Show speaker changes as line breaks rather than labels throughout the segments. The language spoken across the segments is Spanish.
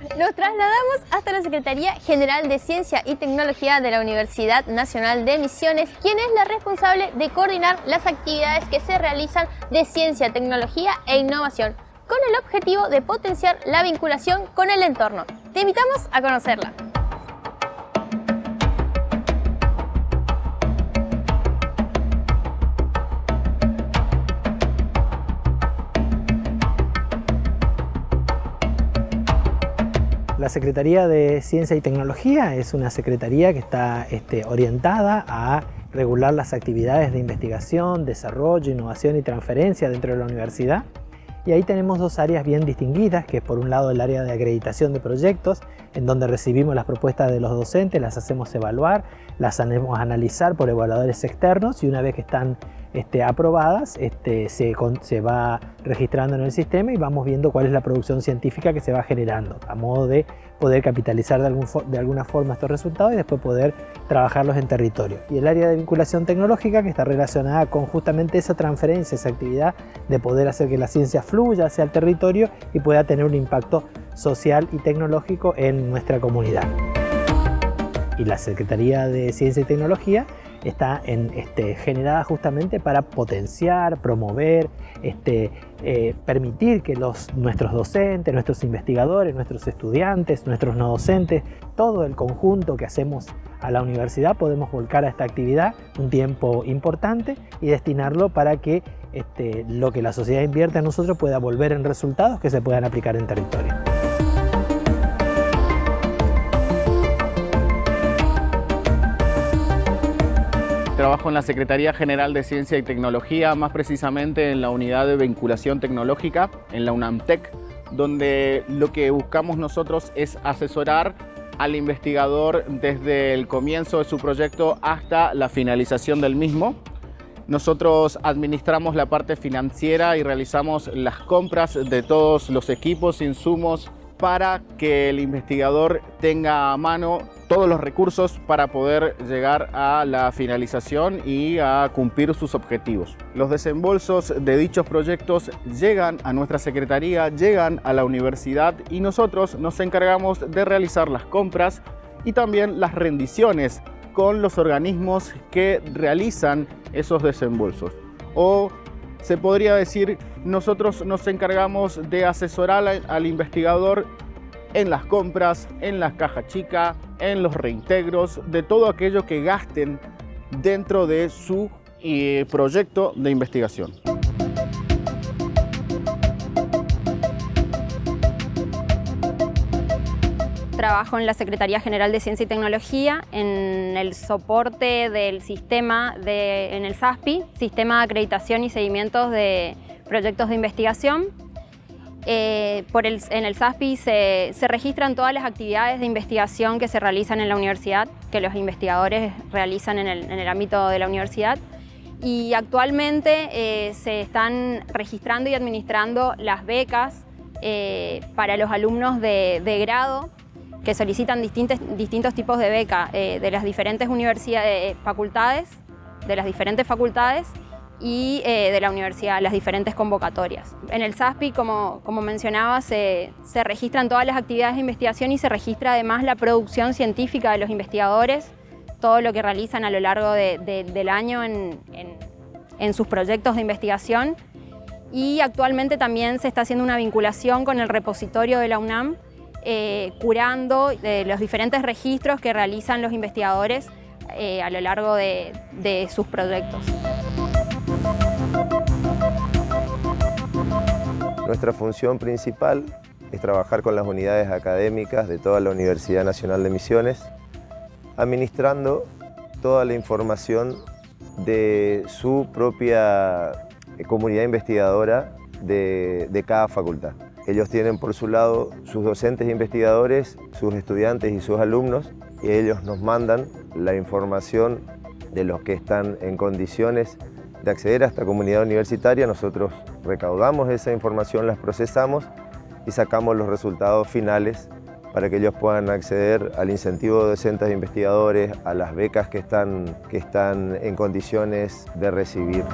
Nos trasladamos hasta la Secretaría General de Ciencia y Tecnología de la Universidad Nacional de Misiones, quien es la responsable de coordinar las actividades que se realizan de ciencia, tecnología e innovación, con el objetivo de potenciar la vinculación con el entorno. Te invitamos a conocerla.
La Secretaría de Ciencia y Tecnología es una secretaría que está este, orientada a regular las actividades de investigación, desarrollo, innovación y transferencia dentro de la universidad. Y ahí tenemos dos áreas bien distinguidas, que es por un lado el área de acreditación de proyectos, en donde recibimos las propuestas de los docentes, las hacemos evaluar, las hacemos analizar por evaluadores externos y una vez que están este, aprobadas, este, se, va registrando en el sistema y vamos viendo cuál es la producción científica que se va generando, a modo de poder capitalizar de, algún, de alguna forma estos resultados y después poder trabajarlos en territorio. Y el área de vinculación tecnológica que está relacionada con justamente esa transferencia, esa actividad de poder hacer que la ciencia fluya hacia el territorio y pueda tener un impacto social y tecnológico en nuestra comunidad. Y la Secretaría de Ciencia y Tecnología está en, este, generada justamente para potenciar, promover, este, eh, permitir que los, nuestros docentes, nuestros investigadores, nuestros estudiantes, nuestros no docentes, todo el conjunto que hacemos a la universidad podemos volcar a esta actividad un tiempo importante y destinarlo para que este, lo que la sociedad invierte en nosotros pueda volver en resultados que se puedan aplicar en territorio.
Trabajo en la Secretaría General de Ciencia y Tecnología, más precisamente en la unidad de vinculación tecnológica, en la UNAMTEC, donde lo que buscamos nosotros es asesorar al investigador desde el comienzo de su proyecto hasta la finalización del mismo. Nosotros administramos la parte financiera y realizamos las compras de todos los equipos, insumos, para que el investigador tenga a mano todos los recursos para poder llegar a la finalización y a cumplir sus objetivos. Los desembolsos de dichos proyectos llegan a nuestra secretaría, llegan a la universidad y nosotros nos encargamos de realizar las compras y también las rendiciones con los organismos que realizan esos desembolsos o se podría decir, nosotros nos encargamos de asesorar al investigador en las compras, en las cajas chicas, en los reintegros, de todo aquello que gasten dentro de su eh, proyecto de investigación.
trabajo en la Secretaría General de Ciencia y Tecnología en el soporte del sistema de, en el SASPI, Sistema de Acreditación y Seguimientos de Proyectos de Investigación. Eh, por el, en el SASPI se, registran todas las actividades de investigación que se realizan en la universidad, que los investigadores realizan en el, ámbito de la universidad. Y actualmente eh, se están registrando y administrando las becas eh, para los alumnos de, de grado que solicitan distintos, distintos tipos de beca eh, de las diferentes universidades, eh, facultades, de las diferentes facultades y eh, de la universidad, las diferentes convocatorias. En el SASPI, como, como mencionaba, se, se, registran todas las actividades de investigación y se registra además la producción científica de los investigadores, todo lo que realizan a lo largo del año en, en, en sus proyectos de investigación y actualmente también se está haciendo una vinculación con el repositorio de la UNAM eh, curando eh, los diferentes registros que realizan los investigadores eh, a lo largo de, de sus proyectos.
Nuestra función principal es trabajar con las unidades académicas de toda la Universidad Nacional de Misiones, administrando toda la información de su propia comunidad investigadora de, cada facultad. Ellos tienen por su lado sus docentes investigadores, sus estudiantes y sus alumnos y ellos nos mandan la información de los que están en condiciones de acceder a esta comunidad universitaria. Nosotros recaudamos esa información, las procesamos y sacamos los resultados finales para que ellos puedan acceder al incentivo de docentes e investigadores, a las becas que están, que están en condiciones de recibir.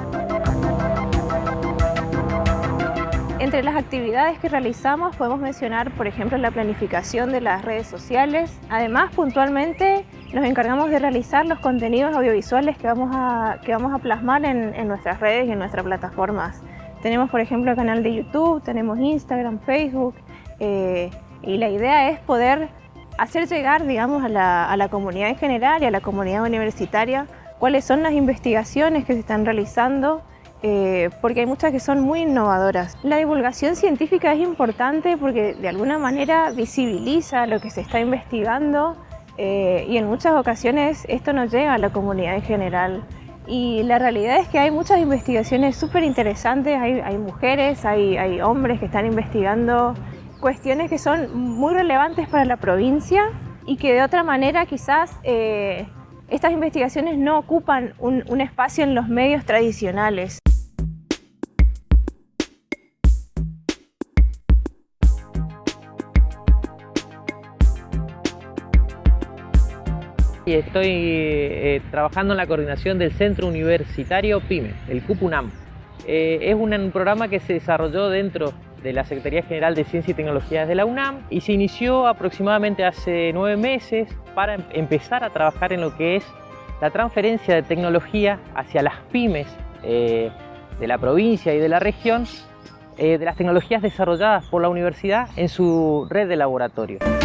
Entre las actividades que realizamos podemos mencionar, por ejemplo, la planificación de las redes sociales. Además, puntualmente nos encargamos de realizar los contenidos audiovisuales que vamos a, que vamos a plasmar en, nuestras redes y en nuestras plataformas. Tenemos, por ejemplo, el canal de YouTube, tenemos Instagram, Facebook, eh, y la idea es poder hacer llegar, digamos, a la, a la comunidad en general y a la comunidad universitaria cuáles son las investigaciones que se están realizando eh, porque hay muchas que son muy innovadoras. La divulgación científica es importante porque de alguna manera visibiliza lo que se está investigando eh, y en muchas ocasiones esto no llega a la comunidad en general. Y la realidad es que hay muchas investigaciones súper interesantes, hay, mujeres, hay, hombres que están investigando cuestiones que son muy relevantes para la provincia y que de otra manera quizás eh, estas investigaciones no ocupan un espacio en los medios tradicionales.
Y estoy eh, trabajando en la coordinación del Centro Universitario PYME, el CUPUNAM. Eh, es un, programa que se desarrolló dentro de la Secretaría General de Ciencia y Tecnología de la UNAM y se inició aproximadamente hace nueve meses para empezar a trabajar en lo que es la transferencia de tecnología hacia las pymes eh, de la provincia y de la región de las tecnologías desarrolladas por la universidad en su red de laboratorios.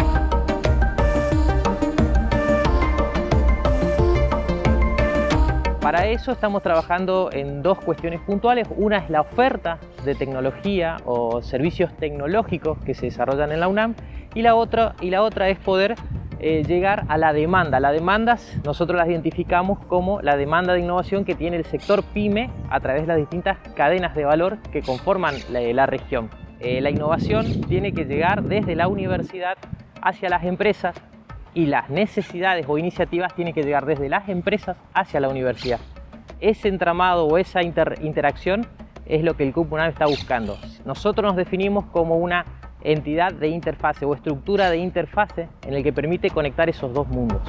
Para eso estamos trabajando en dos cuestiones puntuales. Una es la oferta de tecnología o servicios tecnológicos que se desarrollan en la UNAM y la otra, y la otra es poder eh, llegar a la demanda. Las demandas nosotros las identificamos como la demanda de innovación que tiene el sector PYME a través de las distintas cadenas de valor que conforman la, región. Eh, la innovación tiene que llegar desde la universidad hacia las empresas y las necesidades o iniciativas tienen que llegar desde las empresas hacia la universidad. Ese entramado o esa interacción es lo que el CUP está buscando. Nosotros nos definimos como una entidad de interfase o estructura de interfase en el que permite conectar esos dos mundos.